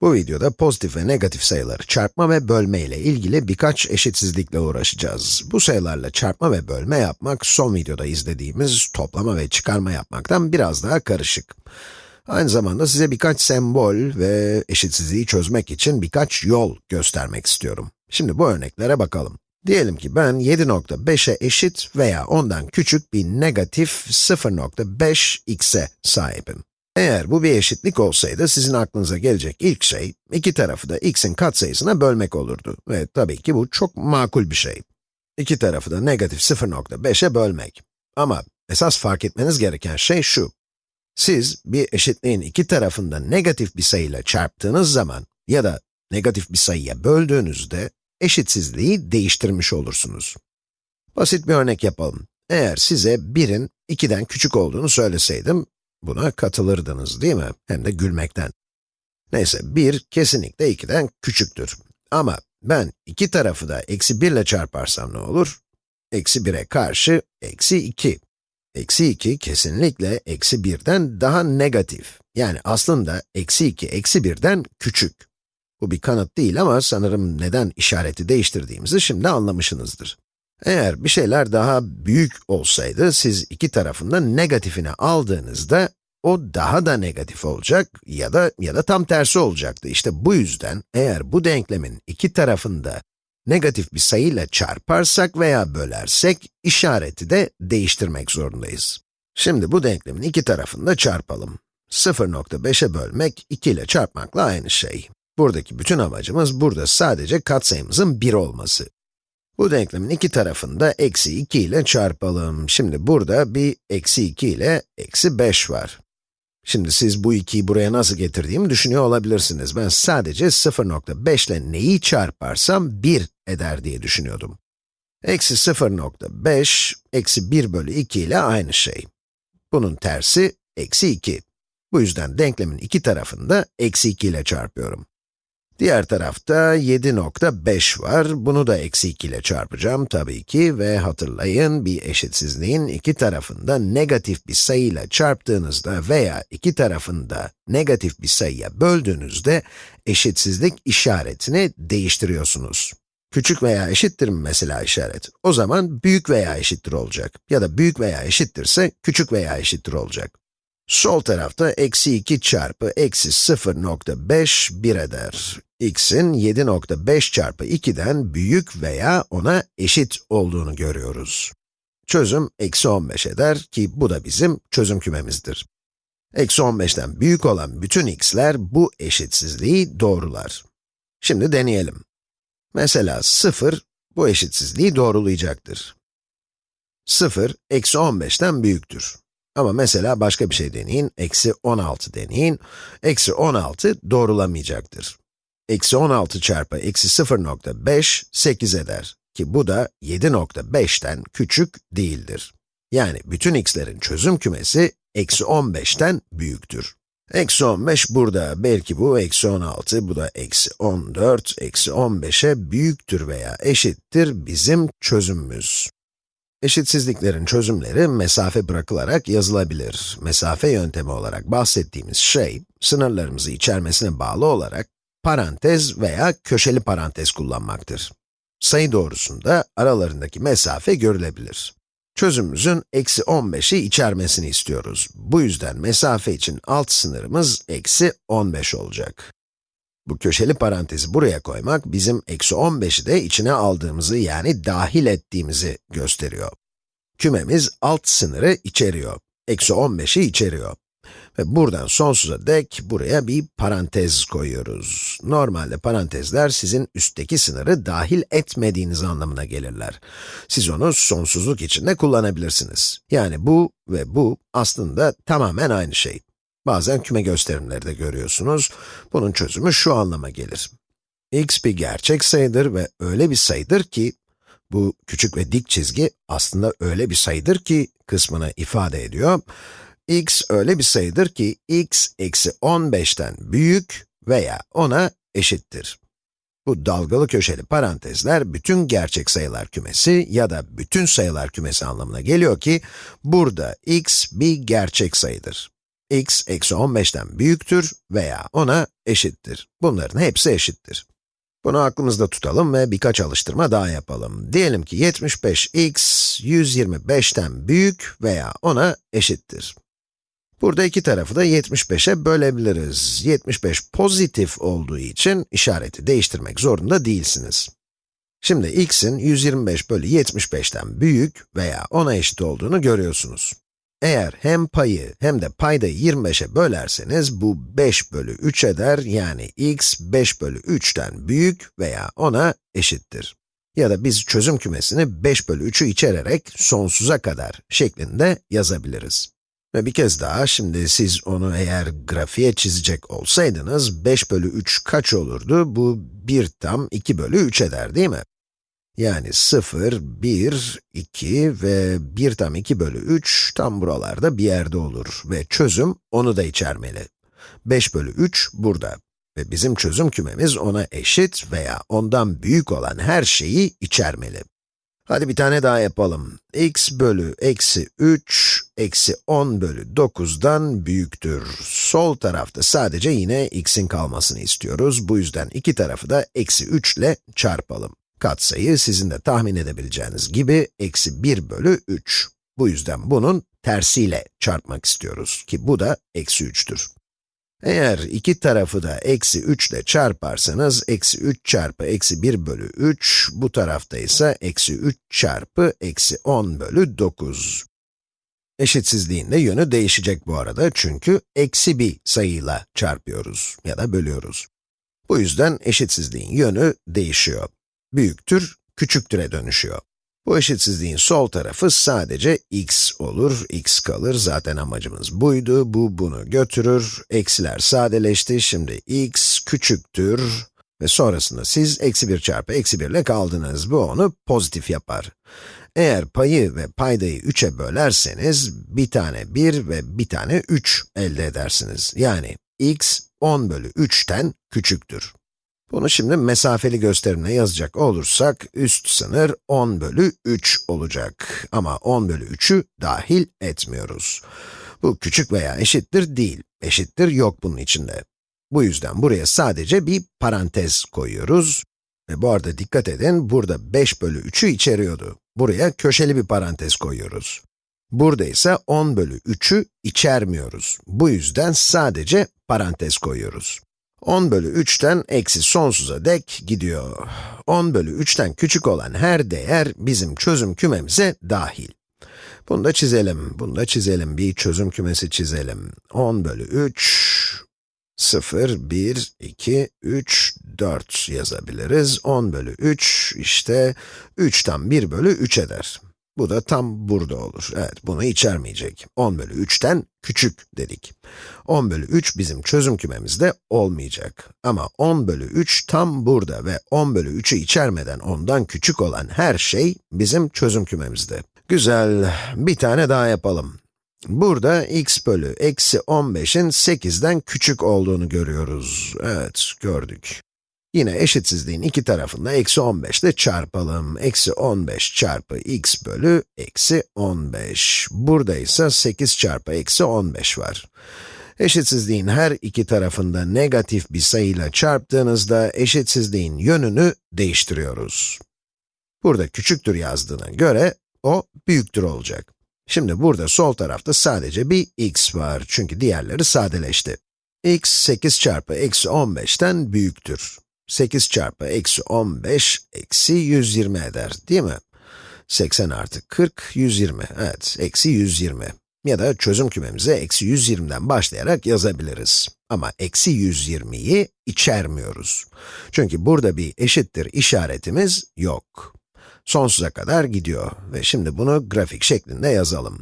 Bu videoda pozitif ve negatif sayıları çarpma ve bölme ile ilgili birkaç eşitsizlikle uğraşacağız. Bu sayılarla çarpma ve bölme yapmak, son videoda izlediğimiz toplama ve çıkarma yapmaktan biraz daha karışık. Aynı zamanda size birkaç sembol ve eşitsizliği çözmek için birkaç yol göstermek istiyorum. Şimdi bu örneklere bakalım. Diyelim ki ben 7.5'e eşit veya ondan küçük bir negatif 0.5 x'e sahibim. Eğer bu bir eşitlik olsaydı, sizin aklınıza gelecek ilk şey, iki tarafı da x'in katsayısına bölmek olurdu. Ve tabii ki bu çok makul bir şey. İki tarafı da negatif 0.5'e bölmek. Ama esas fark etmeniz gereken şey şu. Siz bir eşitliğin iki tarafında negatif bir sayıyla çarptığınız zaman ya da negatif bir sayıya böldüğünüzde eşitsizliği değiştirmiş olursunuz. Basit bir örnek yapalım. Eğer size 1'in 2'den küçük olduğunu söyleseydim, Buna katılırdınız değil mi? Hem de gülmekten. Neyse, 1 kesinlikle 2'den küçüktür. Ama ben iki tarafı da eksi 1 ile çarparsam ne olur? Eksi 1'e karşı eksi 2. Eksi 2 kesinlikle eksi 1'den daha negatif. Yani aslında eksi 2 eksi 1'den küçük. Bu bir kanıt değil ama sanırım neden işareti değiştirdiğimizi şimdi anlamışsınızdır. Eğer bir şeyler daha büyük olsaydı, siz iki tarafında negatifini aldığınızda, o daha da negatif olacak ya da ya da tam tersi olacaktı. İşte bu yüzden eğer bu denklemin iki tarafında negatif bir sayıyla çarparsak veya bölersek, işareti de değiştirmek zorundayız. Şimdi bu denklemin iki tarafında çarpalım. 0.5'e bölmek, 2 ile çarpmakla aynı şey. Buradaki bütün amacımız burada sadece katsayımızın 1 olması. Bu denklemin iki tarafını da eksi 2 ile çarpalım. Şimdi burada bir eksi 2 ile eksi 5 var. Şimdi siz bu 2'yi buraya nasıl getirdiğimi düşünüyor olabilirsiniz. Ben sadece 0.5 ile neyi çarparsam 1 eder diye düşünüyordum. Eksi 0.5, eksi 1 bölü 2 ile aynı şey. Bunun tersi, eksi 2. Bu yüzden denklemin iki tarafını da eksi 2 ile çarpıyorum. Diğer tarafta 7.5 var. Bunu da eksi 2 ile çarpacağım tabii ki ve hatırlayın bir eşitsizliğin iki tarafında negatif bir sayıyla çarptığınızda veya iki tarafında negatif bir sayıya böldüğünüzde eşitsizlik işaretini değiştiriyorsunuz. Küçük veya eşittir mi mesela işaret? O zaman büyük veya eşittir olacak. Ya da büyük veya eşittirse küçük veya eşittir olacak. Sol tarafta eksi 2 çarpı eksi 0.5 1 eder. X'in 7.5 çarpı 2'den büyük veya ona eşit olduğunu görüyoruz. Çözüm eksi 15 eder ki bu da bizim çözüm kümemizdir. Eksi 15'ten büyük olan bütün x'ler bu eşitsizliği doğrular. Şimdi deneyelim. Mesela 0 bu eşitsizliği doğrulayacaktır. 0, eksi 15'ten büyüktür. Ama mesela başka bir şey deneyin, eksi 16 deneyin. Eksi 16 doğrulamayacaktır. Eksi 16 çarpı eksi 0.5, 8 eder. Ki bu da 7.5'ten küçük değildir. Yani bütün x'lerin çözüm kümesi, eksi 15'ten büyüktür. Eksi 15 burada, belki bu eksi 16, bu da eksi 14, eksi 15'e büyüktür veya eşittir bizim çözümümüz. Eşitsizliklerin çözümleri mesafe bırakılarak yazılabilir. Mesafe yöntemi olarak bahsettiğimiz şey, sınırlarımızı içermesine bağlı olarak parantez veya köşeli parantez kullanmaktır. Sayı doğrusunda aralarındaki mesafe görülebilir. Çözümümüzün eksi 15'i içermesini istiyoruz. Bu yüzden mesafe için alt sınırımız eksi 15 olacak. Bu köşeli parantezi buraya koymak, bizim eksi 15'i de içine aldığımızı, yani dahil ettiğimizi gösteriyor. Kümemiz alt sınırı içeriyor. Eksi 15'i içeriyor. Ve buradan sonsuza dek buraya bir parantez koyuyoruz. Normalde parantezler sizin üstteki sınırı dahil etmediğiniz anlamına gelirler. Siz onu sonsuzluk içinde kullanabilirsiniz. Yani bu ve bu aslında tamamen aynı şey. Bazen küme gösterimleri de görüyorsunuz. Bunun çözümü şu anlama gelir. x bir gerçek sayıdır ve öyle bir sayıdır ki, bu küçük ve dik çizgi aslında öyle bir sayıdır ki kısmını ifade ediyor. X öyle bir sayıdır ki x eksi 15'ten büyük veya ona eşittir. Bu dalgalı köşeli parantezler bütün gerçek sayılar kümesi ya da bütün sayılar kümesi anlamına geliyor ki burada x bir gerçek sayıdır. x eksi 15'ten büyüktür veya ona eşittir. Bunların hepsi eşittir. Bunu aklımızda tutalım ve birkaç alıştırma daha yapalım. Diyelim ki 75x 125'ten büyük veya ona eşittir. Burada iki tarafı da 75'e bölebiliriz. 75 pozitif olduğu için işareti değiştirmek zorunda değilsiniz. Şimdi x'in 125 bölü 75'ten büyük veya ona eşit olduğunu görüyorsunuz. Eğer hem payı hem de paydayı 25'e bölerseniz bu 5 bölü 3 eder, yani x 5 bölü 3'ten büyük veya ona eşittir. Ya da biz çözüm kümesini 5 bölü 3'ü içererek sonsuza kadar şeklinde yazabiliriz. Ve bir kez daha, şimdi siz onu eğer grafiğe çizecek olsaydınız, 5 bölü 3 kaç olurdu? Bu 1 tam 2 bölü 3 eder değil mi? Yani 0, 1, 2 ve 1 tam 2 bölü 3 tam buralarda bir yerde olur ve çözüm onu da içermeli. 5 bölü 3 burada ve bizim çözüm kümemiz ona eşit veya ondan büyük olan her şeyi içermeli. Hadi bir tane daha yapalım. x bölü eksi 3, eksi 10 bölü 9'dan büyüktür. Sol tarafta sadece yine x'in kalmasını istiyoruz. Bu yüzden iki tarafı da eksi 3 ile çarpalım. Katsayı sizin de tahmin edebileceğiniz gibi eksi 1 bölü 3. Bu yüzden bunun tersiyle çarpmak istiyoruz ki bu da eksi 3'tür. Eğer iki tarafı da eksi 3 ile çarparsanız, eksi 3 çarpı eksi 1 bölü 3, bu tarafta ise eksi 3 çarpı eksi 10 bölü 9. Eşitsizliğin de yönü değişecek bu arada çünkü eksi bir sayıyla çarpıyoruz ya da bölüyoruz. Bu yüzden eşitsizliğin yönü değişiyor. Büyüktür, küçüktüre dönüşüyor. Bu eşitsizliğin sol tarafı sadece x olur, x kalır. Zaten amacımız buydu. Bu bunu götürür. Eksiler sadeleşti. Şimdi x küçüktür ve sonrasında siz eksi 1 çarpı eksi 1 ile kaldınız. Bu onu pozitif yapar. Eğer payı ve paydayı 3'e bölerseniz, bir tane 1 ve bir tane 3 elde edersiniz. Yani x 10 bölü 3'ten küçüktür. Bunu şimdi mesafeli gösterimle yazacak olursak, üst sınır 10 bölü 3 olacak. Ama 10 bölü 3'ü dahil etmiyoruz. Bu küçük veya eşittir değil, eşittir yok bunun içinde. Bu yüzden buraya sadece bir parantez koyuyoruz. Ve bu arada dikkat edin, burada 5 bölü 3'ü içeriyordu. Buraya köşeli bir parantez koyuyoruz. Burada ise 10 bölü 3'ü içermiyoruz. Bu yüzden sadece parantez koyuyoruz. 10 bölü 3'ten eksi sonsuza dek gidiyor. 10 bölü 3'ten küçük olan her değer bizim çözüm kümemize dahil. Bunu da çizelim, bunu da çizelim, bir çözüm kümesi çizelim. 10 bölü 3, 0, 1, 2, 3, 4 yazabiliriz. 10 bölü 3, işte 3'ten 1 bölü 3 eder. Bu da tam burada olur. Evet, bunu içermeyecek. 10 bölü 3'ten küçük dedik. 10 bölü 3 bizim çözüm kümemizde olmayacak. Ama 10 bölü 3 tam burada ve 10 bölü 3'ü içermeden ondan küçük olan her şey bizim çözüm kümemizde. Güzel, bir tane daha yapalım. Burada x bölü eksi 15'in 8'den küçük olduğunu görüyoruz. Evet, gördük. Yine eşitsizliğin iki tarafında eksi 15 ile çarpalım. Eksi 15 çarpı x bölü eksi 15. Burada ise 8 çarpı eksi 15 var. Eşitsizliğin her iki tarafında negatif bir sayıyla çarptığınızda eşitsizliğin yönünü değiştiriyoruz. Burada küçüktür yazdığına göre o büyüktür olacak. Şimdi burada sol tarafta sadece bir x var çünkü diğerleri sadeleşti. x 8 çarpı eksi 15'ten büyüktür. 8 çarpı eksi 15 eksi 120 eder, değil mi? 80 artı 40, 120. Evet, eksi 120. Ya da çözüm kümemize eksi 120'den başlayarak yazabiliriz. Ama eksi 120'yi içermiyoruz. Çünkü burada bir eşittir işaretimiz yok. Sonsuza kadar gidiyor ve şimdi bunu grafik şeklinde yazalım.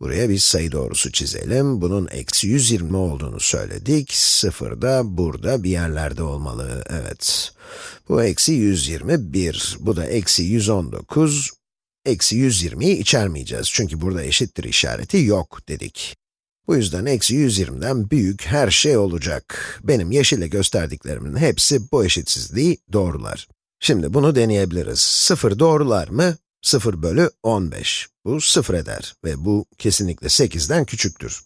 Buraya bir sayı doğrusu çizelim. Bunun eksi 120 olduğunu söyledik. Sıfır da burada bir yerlerde olmalı. Evet. Bu eksi 121. Bu da eksi 119. Eksi 120'yi içermeyeceğiz. Çünkü burada eşittir işareti yok dedik. Bu yüzden eksi 120'den büyük her şey olacak. Benim yeşille gösterdiklerimin hepsi bu eşitsizliği doğrular. Şimdi bunu deneyebiliriz. 0 doğrular mı? 0 bölü 15. Bu 0 eder ve bu kesinlikle 8'den küçüktür.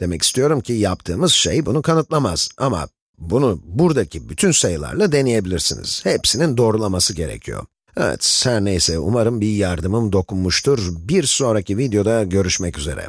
Demek istiyorum ki yaptığımız şey bunu kanıtlamaz ama bunu buradaki bütün sayılarla deneyebilirsiniz. Hepsinin doğrulaması gerekiyor. Evet, her neyse umarım bir yardımım dokunmuştur. Bir sonraki videoda görüşmek üzere.